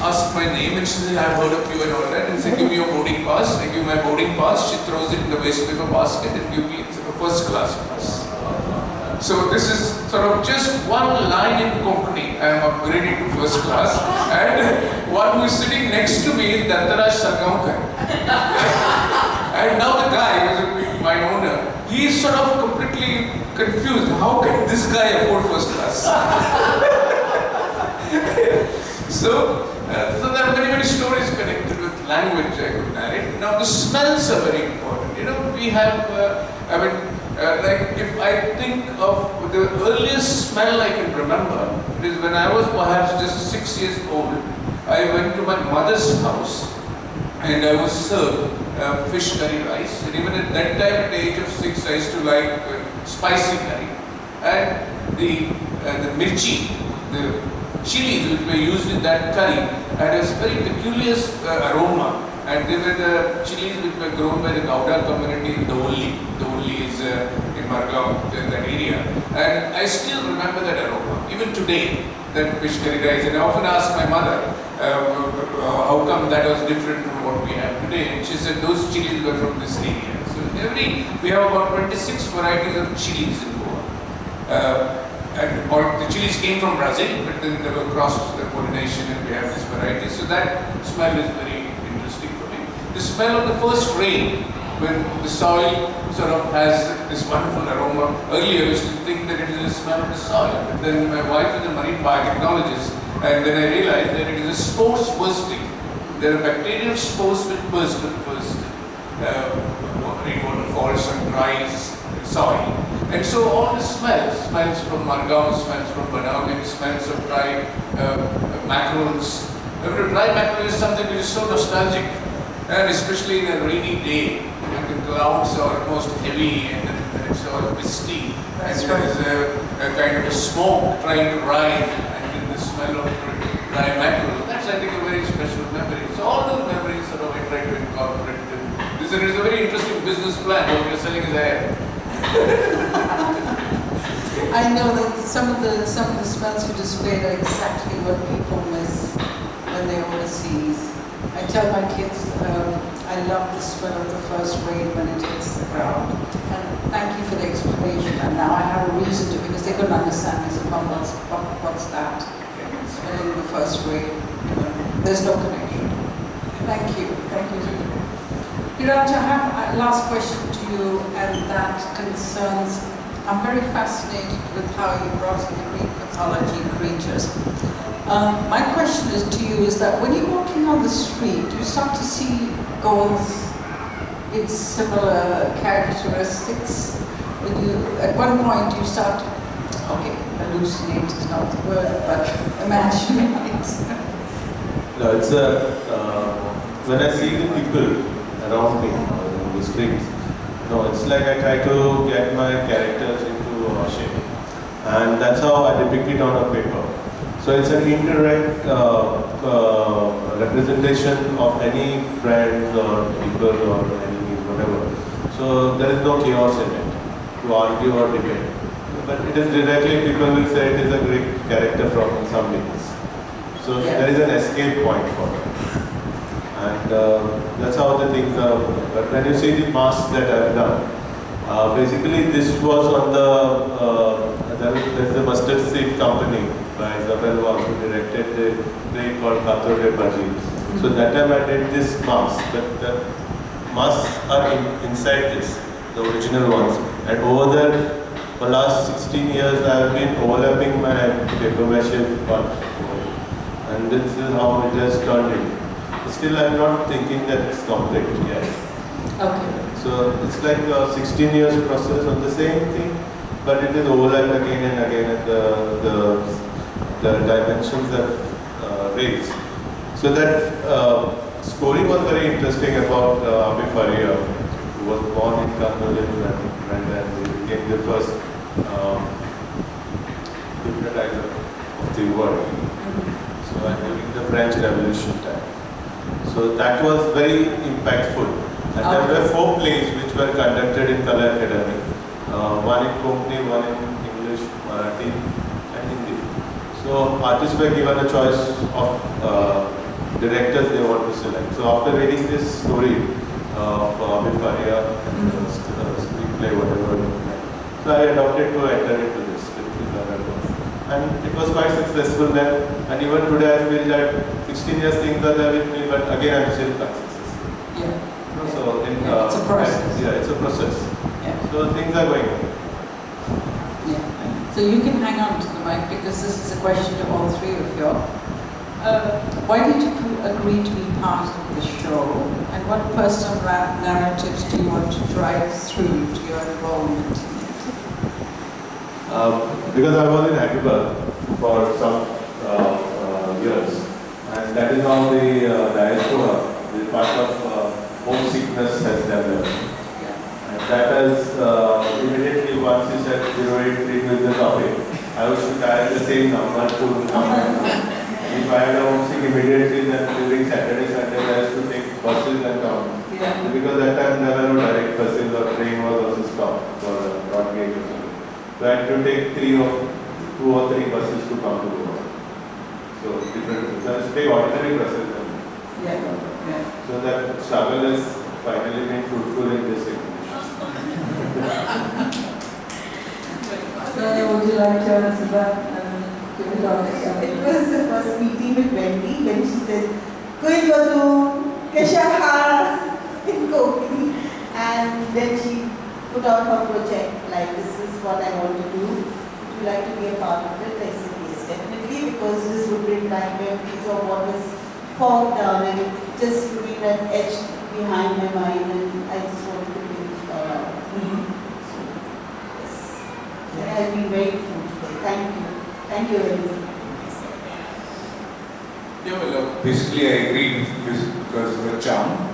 asked my name and she said, I've heard of you and all that. And said, give me your boarding pass. I give my boarding pass. She throws it in the waste paper basket and give me a first class pass. So this is sort of just one line in Konkani. I am upgraded to first class. And one who is sitting next to me is Dantaraj Sargaonkar. and now the guy, my owner, he is sort of completely confused. How can this guy afford first class? so, uh, so there are many, many stories connected with language I could narrate. Now the smells are very important. You know, we have, uh, I mean, uh, like if I think of the earliest smell I can remember, is when I was perhaps just six years old. I went to my mother's house and I was served uh, fish curry rice. And even at that time, at the age of six, I used to like uh, spicy curry. And the, uh, the mirchi, the chilies which were used in that curry had a very peculiar uh, aroma. And they were the chilies which were grown by the Gauda community in Dovoli. Dovoli is uh, in that area. And I still remember that aroma, even today, that fish curry rice. And I often ask my mother, uh, how come that was different from what we have today? And she said those chilies were from this area. So every, we have about 26 varieties of chilies in Goa. Uh, and all the chilies came from Brazil, but then they were cross pollination and we have this variety. So that smell is very interesting for me. The smell of the first rain, when the soil sort of has this wonderful aroma. Earlier I used to think that it is the smell of the soil, but then my wife is a marine biotechnologist and then I realized that it is a spores bursting. There are bacterial spores which burst at first. Uh, rainwater falls and dries soil. And so all the smells, smells from Margao, smells from Banawin, smells of dry uh, mackerels. Uh, dry mackerel is something which is so nostalgic and especially in a rainy day when the clouds are almost heavy and it's all misty That's and there right. is a, a kind of a smoke trying to rise and then the smell of dry mackerel. That's I think a very special memory. So all those memories sort of I try to incorporate. This is a very interesting business plan. What you're selling is air. I know that some of the some of the smells you displayed are exactly what people miss when they're overseas. I tell my kids um, I love the smell of the first rain when it hits the ground. And thank you for the explanation. And now I have a reason to because they couldn't understand. They said, "Mom, what's what, what's that?" Smelling the first rain. There's no connection. Thank you. Thank you. Hiraj, I have a last question to you, and that concerns, I'm very fascinated with how you brought in the Greek mythology creatures. Um, my question is to you is that when you're walking on the street, do you start to see goals with similar characteristics. When you, at one point you start, okay, hallucinate is not the word, but imagine it. No, it's a, uh, when I see the people around me on the streets, no, it's like I try to get my characters into uh, shape. And that's how I depict it on a paper. So it's an indirect uh, uh, representation of any friends or people or enemies, whatever. So there is no chaos in it to argue or debate. But it is directly, people will say it is a great character from some myths. So Yeah. there is an escape point for them. And uh, that's how the things are. But when you see the masks that I've done, uh, basically this was on the, uh, there's the Mustard Seed Company by Isabel Wang who directed the play called Kato de Bhaji. So that time I did this mask, but the masks are in, inside this, the original ones. And over there, for last 16 years I have been overlapping my paper mache part. And this is how it has turned in. Still I'm not thinking that it's complete yet. Okay. So it's like a 16 years process on the same thing, but it is overlapped again and again and the, the, the dimensions have uh, raised. So that uh, story was very interesting about uh, Abbé Faria, who was born in Cambodian and, and then he became the first um, hypnotizer of the world. So I'm during the French Revolution time. So that was very impactful. And there were four plays which were conducted in Kala Academy. Uh, one in Konkani, one in English, Marathi and Hindi. So artists were given a choice of uh, directors they want to select. So after reading this story of uh, Amit Faria and uh, st- uh, screenplay, whatever, so I adopted to enter into this. And it was quite successful then. And even today I feel that 16 years things are there with me, but again I'm still quite successful. Yeah. So in, Yeah, it's a uh, process. Yeah, it's a process. Yeah. So things are going on. Yeah. So you can hang on to the mic because this is a question to all three of you. Uh, why did you agree to be part of the show and what personal ra- narratives do you want to drive through to your involvement in it? Um, because I was in Hyderabad for some uh, uh, years, and that is how the uh, diaspora, the part of uh, homesickness has developed. Yeah. And that has uh, immediately, once you said 083 with the topic, I was to dial the same number to If I had a homesick immediately, then during Saturday, Sunday, I used to take buses and come. Yeah. Because that time there were no direct buses or train was also stopped for uh, Broadgate or something. So I had to take three or two or three buses to come to Goa. So different, so it's a big ordinary process. Yeah. Yeah. So that struggle is finally been fruitful in this situation. Sonia, would you like to answer that and give it on It was the first meeting with Wendy when she said, Koi Godu, Kesha Har, in Konkani. And then she put out her project, like this is what I want to do. Would you like to be a part of it? I said, yes, because this would be like a piece of what was fogged down and it just looking at etched behind my mind and I just want to bring it all out. So, yes, it has been very fruitful. Thank you. Thank you very much. Yeah, well, uh, basically I agreed with because of the charm.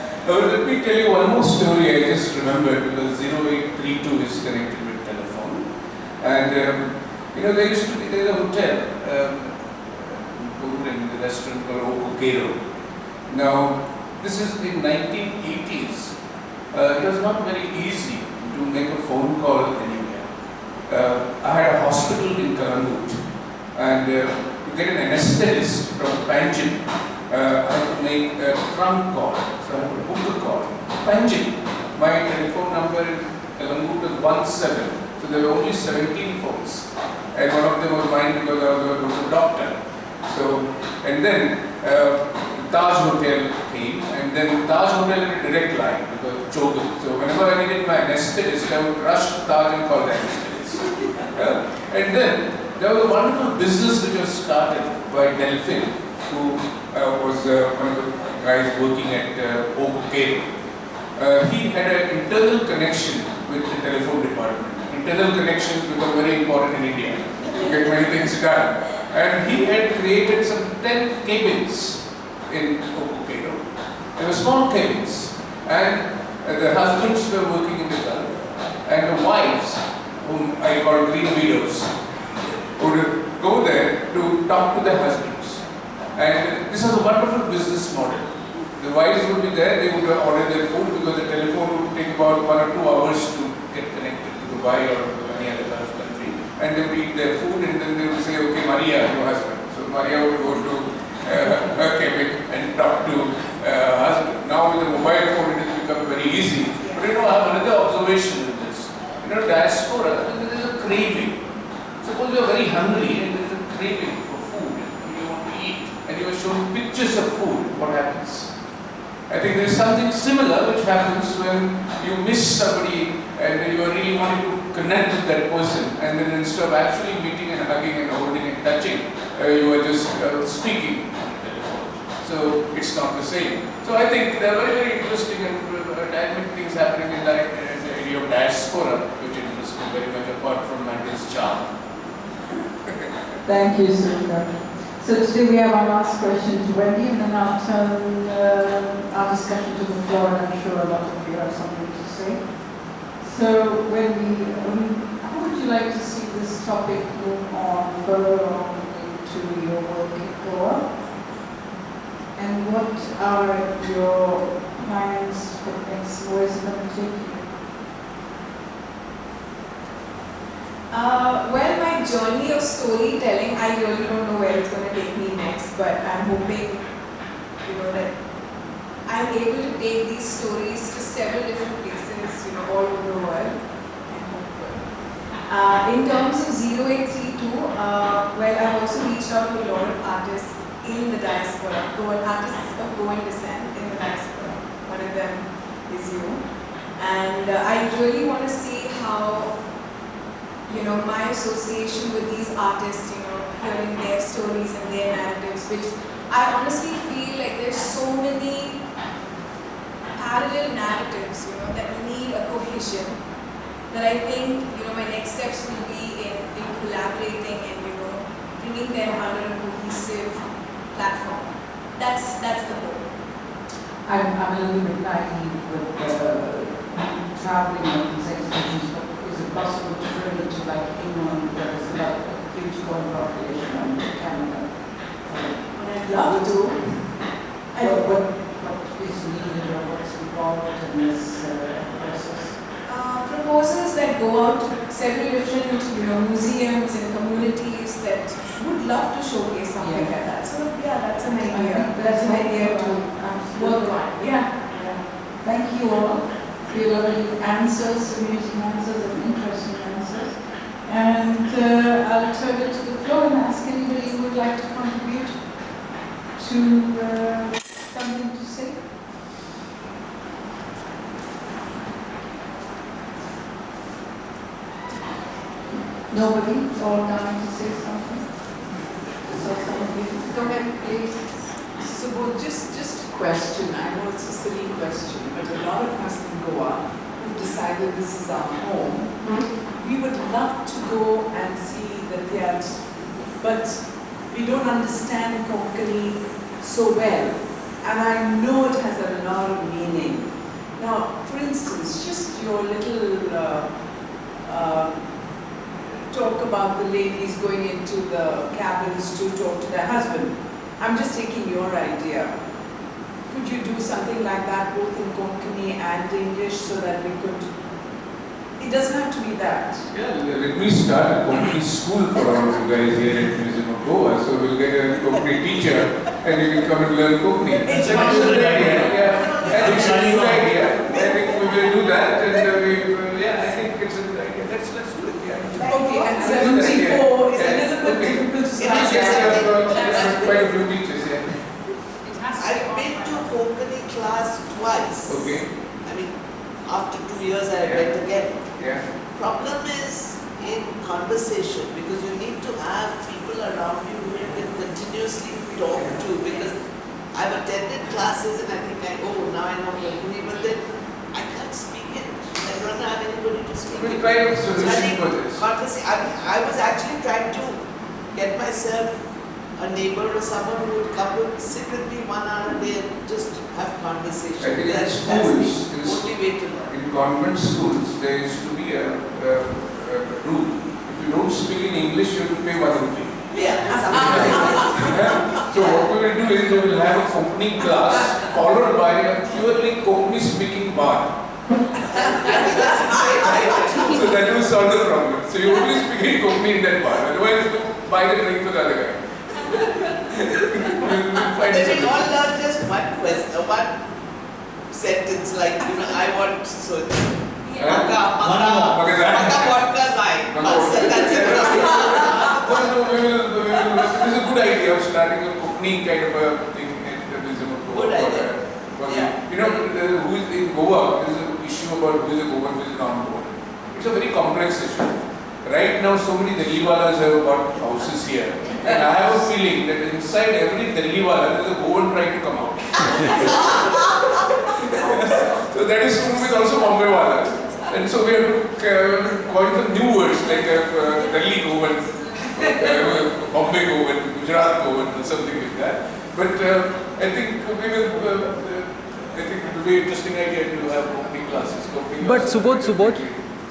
Uh, let me tell you one more story I just remembered because 0832 is connected with telephone. And um, you know, there used to be there's a hotel um, in the restaurant called O Coqueiro. Now, this is in 1980s. Uh, it was not very easy to make a phone call anywhere. Uh, I had a hospital in Calangute and uh, to get an anesthetist from Panjim, uh, I had to make a trunk call. So I had to book a call. Panjim, my telephone number in Calangute was 17. So there were only 17 phones. And one of them was mine because I was a local doctor. So, and then uh, Taj Hotel came, and then Taj Hotel had a direct line because of Chogan. So whenever I needed my anesthetist, I would rush to Taj and call the. Uh, and then there was a wonderful business which was started by Delphin, who uh, was uh, one of the guys working at uh, O Coqueiro. Uh, he had an internal connection with the telephone department. Internal connections become very important in India to get many things done. And he had created some 10 cabins in O Coqueiro. They were small cabins. And uh, the husbands were working in the Gulf. And the wives, whom I call green widows, would go there to talk to their husbands. And this was a wonderful business model. The wives would be there, they would order their food because the telephone would take about one or two hours to Dubai or any other Gulf country. And they would eat their food and then they would say, okay, Maria, your husband. So Maria would go to uh, her cabin and talk to uh, husband. Now with the mobile phone it has become very easy. But you know, I have another observation in this. You know, diaspora, there is a craving. Suppose you are very hungry and there is a craving for food and you want to eat and you are shown pictures of food, what happens? I think there is something similar which happens when you miss somebody and you are really wanting to connect with that person and then instead of actually meeting and hugging and holding and touching, uh, you are just uh, speaking. So it's not the same. So I think there are very, very interesting and uh, dynamic things happening in the area of diaspora which interests me very much apart from Mandel's charm. Thank you, Sundar. So today we have our last question to Wendy, and then I'll turn uh, our discussion to the floor, and I'm sure a lot of you have something to say. So Wendy, um, how would you like to see this topic move on further on into your work Goa? And what are your plans for the next, where is it going to take you? Uh, well, my journey of storytelling, I really don't know where it's going to take me next, but I'm hoping, you know, that I'm able to take these stories to several different all over the world. Uh, in terms of 0832, uh, well, I've also reached out to a lot of artists in the diaspora, Goan artists of Goan descent in the diaspora. One of them is you. And uh, I really want to see how, you know, my association with these artists, you know, hearing their stories and their narratives, which I honestly feel like there's so many parallel narratives, you know, that we need a cohesion. That I think, you know, my next steps will be in, in collaborating and, you know, bringing them under a cohesive platform. That's that's the goal. I'm, I'm a little bit naive with uh, traveling on these exhibitions, but is it possible to bring it to like England, where there's a huge foreign population, and Canada? And I'd love to. I What, what, what is needed involved in this uh, process? uh, proposals that go out to several different, you know, museums and communities that would love to showcase something Yeah. like that. So yeah, that's an idea. think That's an idea we're to Absolutely. work on. Yeah. Yeah. Thank you all for your lovely answers, amusing answers and interesting answers. And uh, I'll turn it to the floor and ask anybody who would like to contribute to uh, something to say. Nobody, all dying to say something? So go ahead, please. So, well, just, just a question, I know it's a silly question, but a lot of us in Goa who've decided this is our home, we would love to go and see the theatre, but we don't understand Konkani so well, and I know it has a lot of meaning. Now, for instance, just your little uh, uh, talk about the ladies going into the cabins to talk to their husband. I'm just taking your idea. Could you do something like that both in Konkani and English so that we could? It doesn't have to be that. Yeah, let me start a Konkani school for all of you guys here at Museum of Goa. So we'll get a Konkani teacher and you can come and learn Konkani. It's a good idea. Yeah, I think it's a good idea. I think we will do that and uh, we, uh, yeah, I think it's a good idea. Let's, let's do it, yeah. Okay, yeah. 74 is a Yeah, little bit okay. difficult to Yes, start. yes, yeah, uh, uh, quite a few teachers, yeah. I've been to Konkani class twice. Okay, I mean, after two years I went again. yeah. Problem is in conversation because you need to have people around you who you can continuously talk to because I've attended classes and I think I, oh, now I know Konkani, but then I can't speak it. I don't have anybody to speak We'll it. try a So I solution think for this. conversa- I, I was actually trying to get myself a neighbor or someone who would come and sit with me one hour a day and just have conversation. I think in That's, schools, that's in the only way to learn. In convent schools, there used to be a, a, a rule. If you don't speak in English, you have to pay one rupee. Yeah, something like that. So what we will do is we will have a Konkani class followed by a purely Konkani speaking bar. So that will solve the problem. So you only speak in Konkani that bar. Otherwise, buy the drink for the other guy. we'll, we'll find But we a all solution. just one question, one sentence like, you know, I want so. Huh? Maka, maka, Maka- maka vodka wine. That's it, that's. No, no, we will, we will, it is a good idea of starting a Konkani kind of a thing in the museum of Goa. Good idea. uh, Yeah. You know, who is in Goa, there is an issue about who is a Goan, who is a non-Goan. It's a very complex issue. Right now, so many Delhiwalas have got houses here. And I have a feeling that inside every Delhiwala, there is a Goan trying to come out. so that is true with also Bombay And so we have to uh, coin some new words like uh, uh, Delhi Goan, uh, Bombay Goan, Gujarat Goan, or something like that. But uh, I think we will. Uh, uh, I think it will be an interesting idea to have Konkani classes. Konkani But. Subodh, Subodh,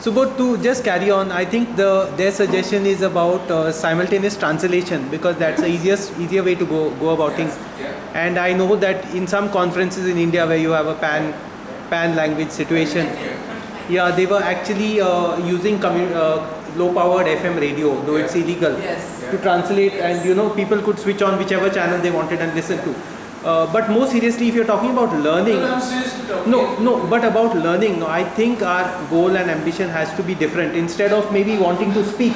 Subodh, to just carry on, I think the their suggestion is about uh, simultaneous translation because that's the easiest easier way to go go about Yeah, things. Yeah. And I know that in some conferences in India where you have a pan pan language situation, Yeah. yeah, they were actually uh, using uh, low powered FM radio, though it's illegal. Yes. to translate and you know people could switch on whichever channel they wanted and listen to. Uh, but more seriously, if you're talking about learning, No, no, no, but about learning, no, I think our goal and ambition has to be different. Instead of maybe wanting to speak,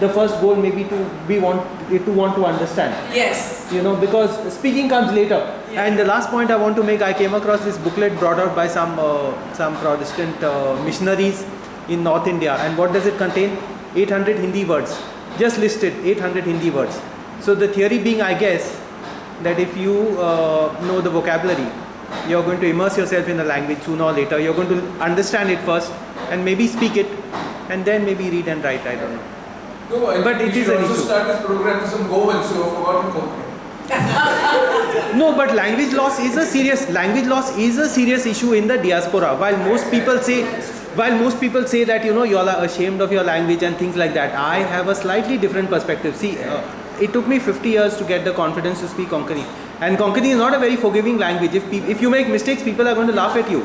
the first goal maybe to be want to want to understand. Yes. You know, because speaking comes later. Yeah. And the last point I want to make, I came across this booklet brought out by some uh, some Protestant uh, missionaries in North India. And what does it contain? 800 Hindi words, just listed 800 Hindi words. So the theory being, I guess, that if you uh, know the vocabulary, you're going to immerse yourself in the language sooner or later. You're going to understand it first, and maybe speak it, and then maybe read and write. I don't know. No, But it is it we is should an also issue. start this program with some who have forgotten. No, but language loss is a serious language loss is a serious issue in the diaspora. While most people say, while most people say that you know you all are ashamed of your language and things like that, I have a slightly different perspective. See, uh, it took me 50 years to get the confidence to speak Konkani, and Konkani is not a very forgiving language. If if you make mistakes, people are going to laugh at you.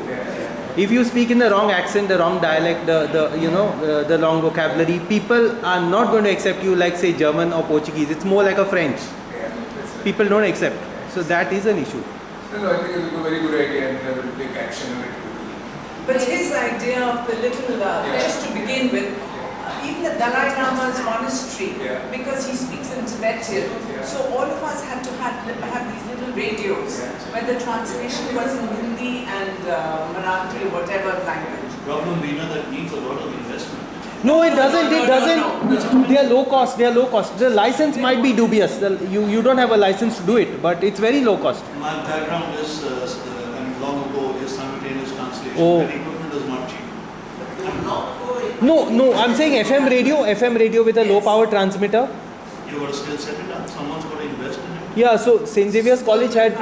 If you speak in the wrong accent, the wrong dialect, the, the you know uh, the wrong vocabulary, people are not going to accept you like say German or Portuguese. It's more like a French. Yeah, that's right. People don't accept. So that is an issue. No, no, I think it's a very good idea and I will take action on it. But his idea of the little, uh, Yeah. just to begin with, even the Dalai Lama's monastery, Yeah. because he speaks in Tibetan, Yeah. so all of us had to have, have these little radios Yeah. where the translation was in Hindi and uh, Marathi or whatever language. Problem we know that needs a lot of investment. No, it doesn't. It doesn't. They are low cost. They are low cost. The license might be dubious. The, you you don't have a license to do it, but it's very low cost. My background is, uh, uh, I mean, long ago, is simultaneous translation. Oh. And equipment is not cheap. No, no. I'm saying FM radio, FM radio with a low power transmitter. You got to still set it up. Someone's got to invest in it. Yeah. So Saint Xavier's College had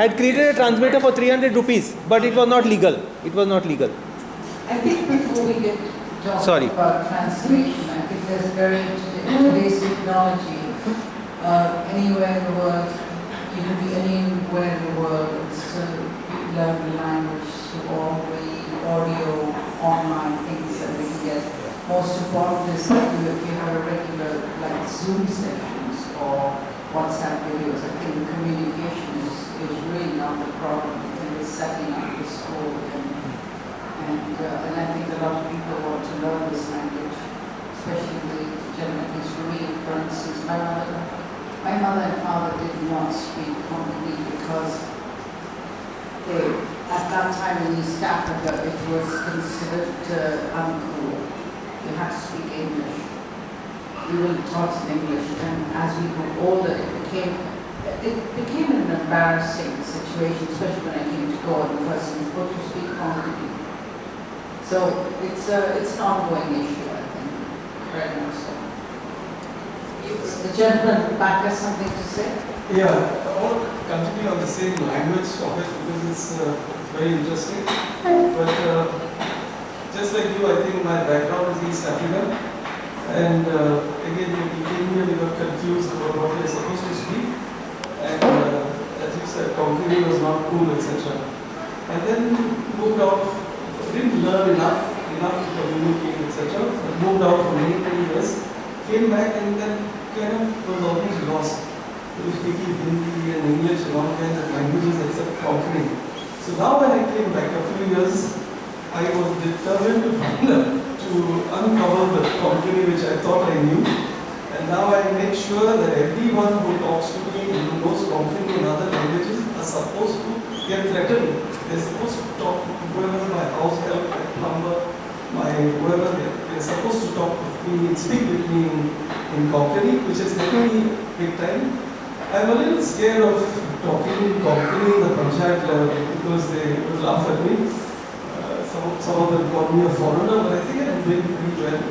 had created a transmitter for 300 rupees, but it was not legal. It was not legal. I think before we get talk Sorry. about translation, I think there's very today's technology. Uh, anywhere in the world, you can be anywhere in the world and still learn the language through all the audio, online things get. Most important is that if you have a regular like Zoom sessions or WhatsApp videos, I think communication is, is really not the problem. I it's setting up the school and and, uh, and I think a lot of people want to learn this language, especially the generations for me, for instance, my mother, my mother and father did not speak Konkani because they, at that time in East Africa, it was considered uh, uncool. You had to speak English. We were taught in English, and as we grew older, it became it became an embarrassing situation, especially when I came to Goa the first what to speak Konkani. So it's a, it's an ongoing issue, I think, very much so. The gentleman back has something to say? Yeah, to continue on the same language of it because it's uh, very interesting. But uh, just like you, I think my background is East African. And uh, again, came here, we got confused about what we are supposed to speak. And uh, as you said, Konkani was not cool, etc. And then moved out, didn't learn enough, enough to communicate, etc. Moved out for many, many years. Came back and then kind of was almost lost. We speaking Hindi and English and all kinds of languages except Konkani. So now when I came back a few years, I was determined to find out, to uncover the Konkani which I thought I knew. And now I make sure that everyone who talks to me who knows Konkani and other languages are supposed to get threatened. They're supposed to talk to whoever my house help, my plumber, my whoever, they- they're supposed to talk with me, speak with me in, in Konkani, which has helped me big time. I'm a little scared of talking in the panchayat level because they would laugh at me. Uh, some, some of them call me a foreigner, but I think I'm doing pretty well.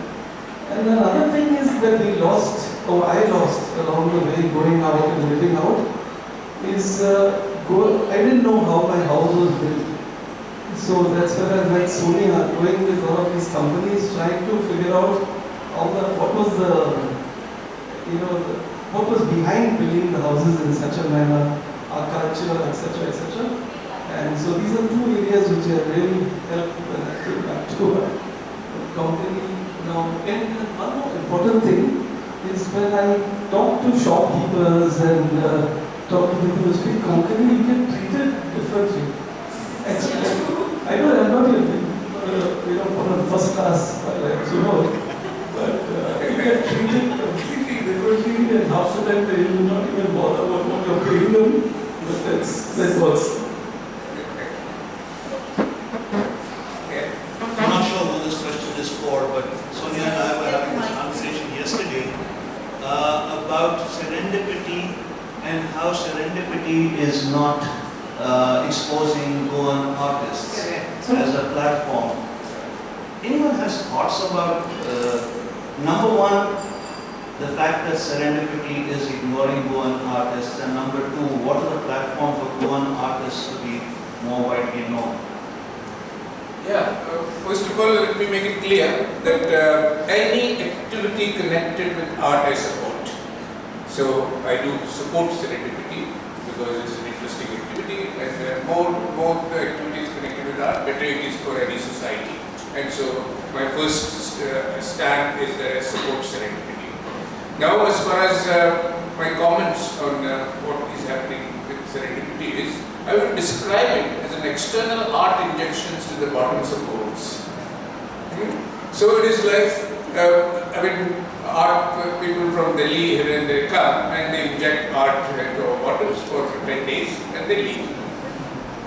And another thing is that we lost, or I lost along the way going out and living out, is uh, go, I didn't know how my house was built. So that's where I met Sonia going with all of these companies trying to figure out all the, what was the, you know, the, what was behind building the houses in such a manner, our culture, etc., etc. And so these are two areas which have really helped when I came back to a company. Now, and one more important thing is when I talk to shopkeepers and uh, talk to people who speak Konkani, you get treated differently. Actually, I know I'm not in, uh, you know, a first class like Zubor, but uh, you get treated completely differently and half the time they will not even bother about what you're paying them, but that's, that works. I'm not sure who this question is for, but Sonia and I were having this conversation yesterday uh, about serendipity and how serendipity is not uh, exposing Goan artists as a platform. Anyone has thoughts about, uh, number one, the fact that serendipity is ignoring Goan artists, and number two, what are the platform for Goan artists to be more widely known? Yeah, uh, first of all, let me make it clear that uh, any activity connected with art I support. So I do support serendipity because it's an interesting activity and uh, more, more the activities connected with art, better it is for any society. And so my first uh, stand is that I support serendipity. Now as far as uh, my comments on uh, what is happening with serendipity is, I would describe it as an external art injections to the bottoms of boats. Hmm? So it is like, uh, I mean, art people from Delhi here and they come and they inject art into our bottoms for 10 days and they leave.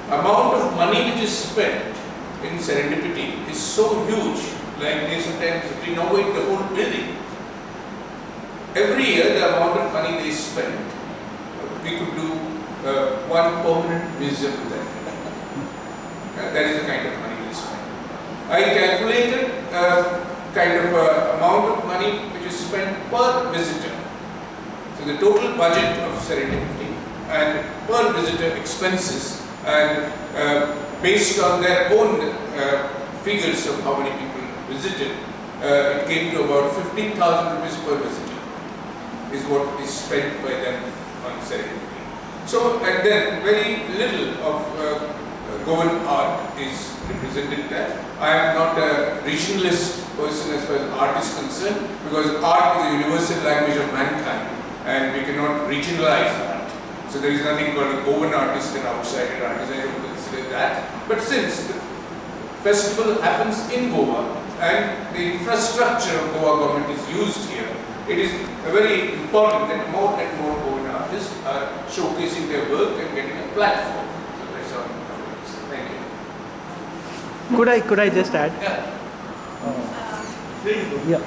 Amount of money which is spent in serendipity is so huge, like they sometimes renovate the whole building. Every year the amount of money they spend, we could do uh, one permanent museum with that. Uh, that is the kind of money they spend. I calculated uh, kind of uh, amount of money which is spent per visitor. So the total budget of Serendipity and per visitor expenses and uh, based on their own uh, figures of how many people visited, it came to about 15,000 rupees per visitor is what is spent by them on Serendipity. So, and then very little of uh, Goan art is represented there. I am not a regionalist person as far as art is concerned because art is a universal language of mankind and we cannot regionalize art. So there is nothing called a Goan artist and outsider artist, I don't consider that. But since the festival happens in Goa and the infrastructure of Goa government is used here, it is very important that more and more Goan artists are showcasing their work and getting a platform. So that's all. Thank you. Could I could I just add? Yeah. Yeah.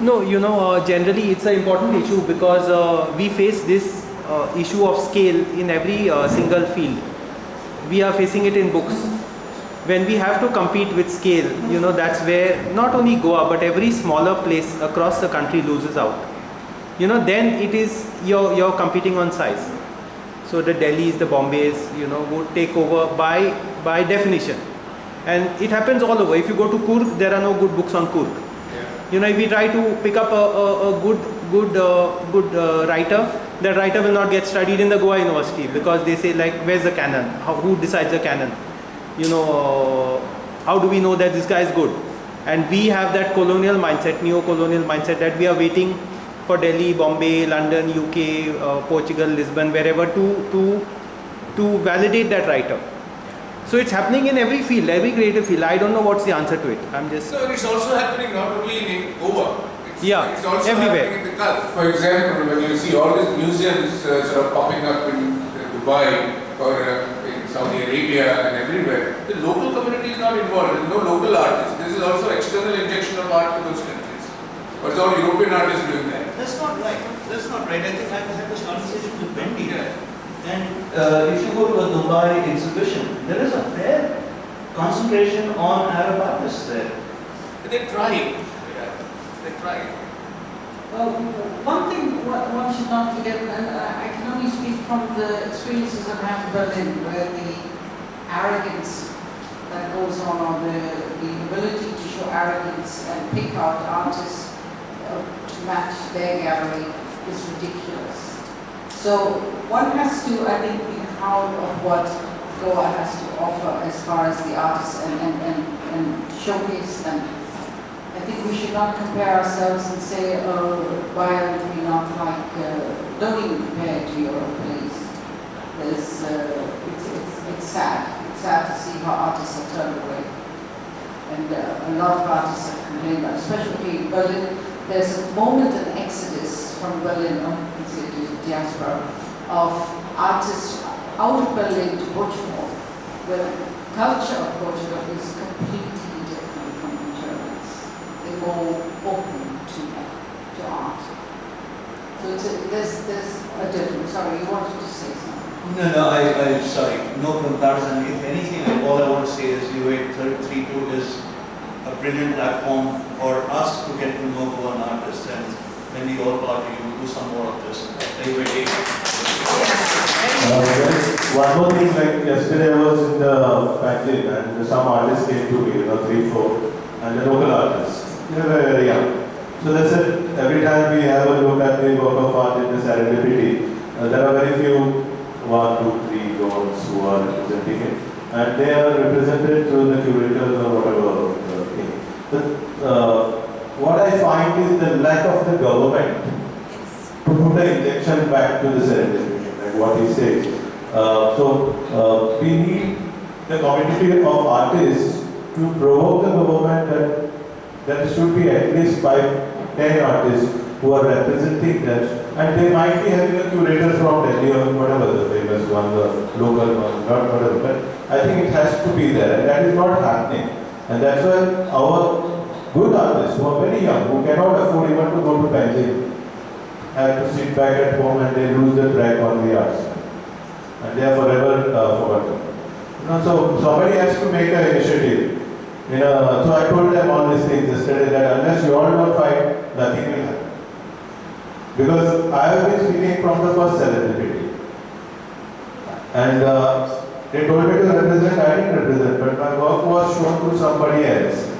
No, you know, uh, generally it's an important issue because uh, we face this uh, issue of scale in every uh, single field. We are facing it in books. When we have to compete with scale, you know, that's where not only Goa but every smaller place across the country loses out. You know, then it is you're you're competing on size. So the Delhis, the Bombays, you know, would take over by by definition. And it happens all over. If you go to Coorg, there are no good books on Coorg. You know, if we try to pick up a, a, a good good uh, good uh, writer, that writer will not get studied in the Goa University because they say like, where's the canon? How, who decides the canon? You know, how do we know that this guy is good? And we have that colonial mindset, neo-colonial mindset that we are waiting for Delhi, Bombay, London, UK, uh, Portugal, Lisbon, wherever to to to validate that writer. So it's happening in every field, every creative field. I don't know what's the answer to it. I'm just So it's also happening not only in Goa. It's, Yeah, it's also everywhere. happening in the Gulf. For example, when you see all these museums uh, sort of popping up in uh, Dubai or uh, Saudi Arabia and everywhere, the local community is not involved. There's no local artists. This is also external injection of art to those countries. But it's all European artists doing that. That's not right. That's not right. I think I have had this conversation with Wendy. And uh, if you go to a Dubai exhibition, there is a fair concentration on Arab artists there. They try. Yeah, they try. Well, one thing one should not forget, and I I can only speak from the experiences I've had in Berlin, where the arrogance that goes on, or the, the ability to show arrogance and pick out artists uh, to match their gallery is ridiculous. So one has to, I think, be proud of what Goa has to offer as far as the artists and, and, and, and showcase them. I think we should not compare ourselves and say, oh, why are we not like, uh, don't even compare to please. There's, uh, it's, it's, it's sad. It's sad to see how artists are turned away. And uh, a lot of artists have complained about, especially in Berlin. There's a moment, an exodus from Berlin, or it's a diaspora, of artists out of Berlin to Portugal, where the culture of Portugal is completely different from the Germans. They're more open to, to art. So it's a, there's, there's a difference. Sorry, you wanted to say something. No, no, I, I, sorry, no comparison. If anything, all I want to say is UA32 is a brilliant platform for us to get to know who an artist and when we all party, you do some more of this. Anyway, Uh, One more thing, like yesterday I was in the factory and some artists came to me, you know, three, four, and the local artists. Very young. So that's it. every time we have a look at the work of art in the serendipity, uh, there are very few, one, two, three ones who are representing it. And they are represented through the curators or whatever uh, thing. But uh, what I find is the lack of the government to put the injection back to the serendipity, like what he says. Uh, so uh, we need the community of artists to provoke the government that there should be at least five, ten artists who are representing them, and they might be having a curator from Delhi or whatever the famous one, the local one, not whatever. But I think it has to be there, and that is not happening. And that's why our good artists who are very young, who cannot afford even to go to Beijing, have to sit back at home and they lose the track on the arts. And they are forever uh, forgotten. You know, so somebody has to make an initiative. You know, so I told them all these things yesterday that unless you all don't fight, nothing will happen. Because I have been speaking from the first serendipity. And uh, they told me to represent, I didn't represent, but my work was shown to somebody else.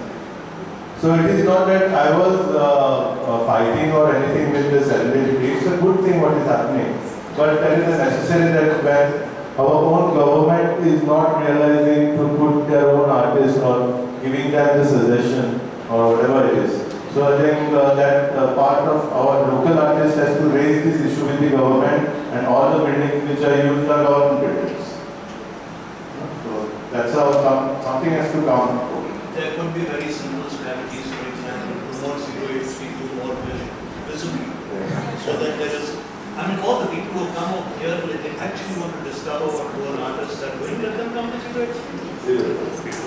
So it is not that I was uh, uh, fighting or anything with the serendipity. It's a good thing what is happening. But there is necessary that when our own government is not realizing to put their own artists or giving them the suggestion or whatever it is. So I think uh, that uh, part of our local artists has to raise this issue with the government and all the buildings which are used are government buildings. So that's how some, something has to come forward. there could be very simple strategies, for example, promote zero eight three two more visibly. So that there is, I mean, all the people who come over here, they they actually want to discover what two artists are doing, let them come to zero eight three two.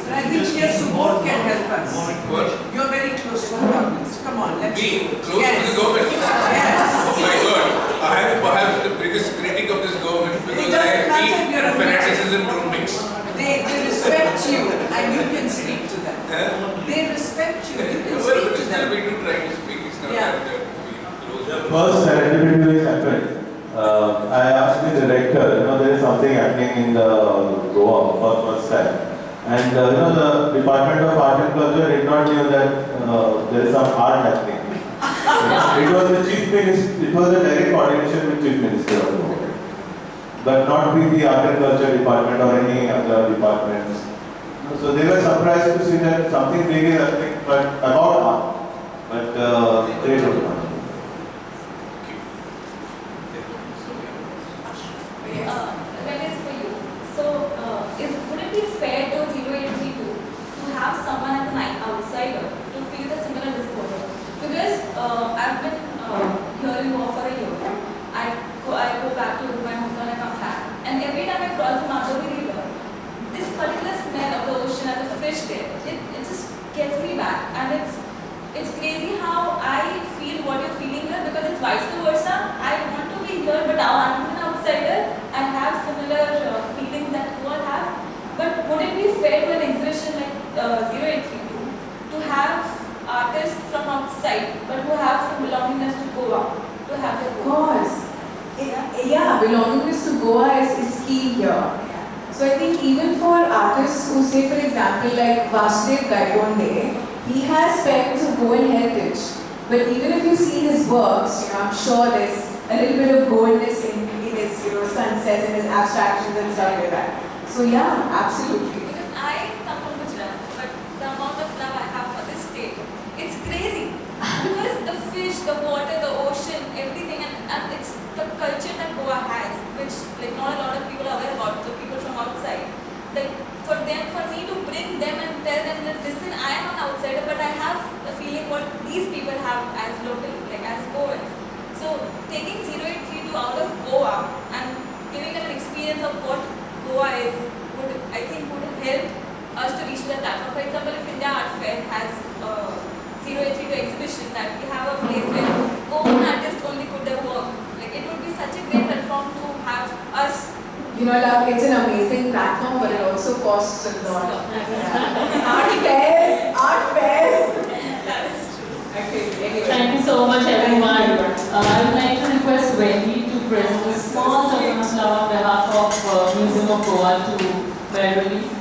And I think yes, support can help us. What? You're very close to the government. Come on, let's Me, do it. close Yes. to the government. Yes. Oh my God, I am perhaps the biggest critic of this government because doesn't I matter if you're a eat fanaticism don't mix. They, they respect you and you can speak to them. Eh? They respect you, you can Well, speak but to still them. we do try to speak, it's not Yeah. that uh, we close. The first serendipity which happened, uh, I asked the director, you know, there is something happening in the Goa for first time. And uh, you know, the Department of Art and Culture did not know that uh, there is some art happening. it was the chief minister, it was a direct coordination with chief minister of Goa. But not with the art and culture department or any other departments. So they were surprised to see that something big is happening, but about art. But uh, they don't know. Uh, That is for you. So, uh, is, would it be fair to 0832 to have someone as an outsider to feel the similar disclosure? Because uh, I've been uh, hearing more for a year. I go, I go back to my hometown, I come back. And every time I cross the Mandovi River, this particular smell of the ocean and the there, it, it just gets me back. And it's it's crazy how I feel what you're feeling here because it's vice versa. I want to be here, but now I'm an outsider. I have similar uh, feelings that you all have. But would it be fair to an exhibition like uh, 0832 to have artists from outside, but who have some belongingness to Goa, to have their Of Goa? course. Eh, Yeah, belongingness to Goa is, is key here. So I think even for artists who example, like Vasudev Gaitonde, he has parents of Goan heritage. But even if you see his works, you know, I'm sure there's a little bit of Goanness in, in his, you know, sunsets and his abstractions and stuff like that. So yeah, absolutely. Because I come from Gujarat, but the amount of love I have for this state, it's crazy. because the fish, the water, the ocean, everything, and, and it's the culture that Goa has, which like not a lot of people are aware about, the people from outside. Like for them, for me to bring them and tell them that listen, I am an outsider, but I have a feeling what these people have as local, like as Goans. So taking 0832 out of Goa and giving them an experience of what Goa is would I think would help us to reach the platform. For example, if India Art Fair has uh, 0832 exhibition that we have a place where Goan artists only put their work. Like it would be such a great platform to have us. You know, love, it's an amazing platform, also costs a lot. art fairs, art fairs. That is true. Okay, anyway. Thank you so much, everyone. Uh, I would like to request Wendy to present a small token of love on behalf of uh, Museum of Goa to Beverly.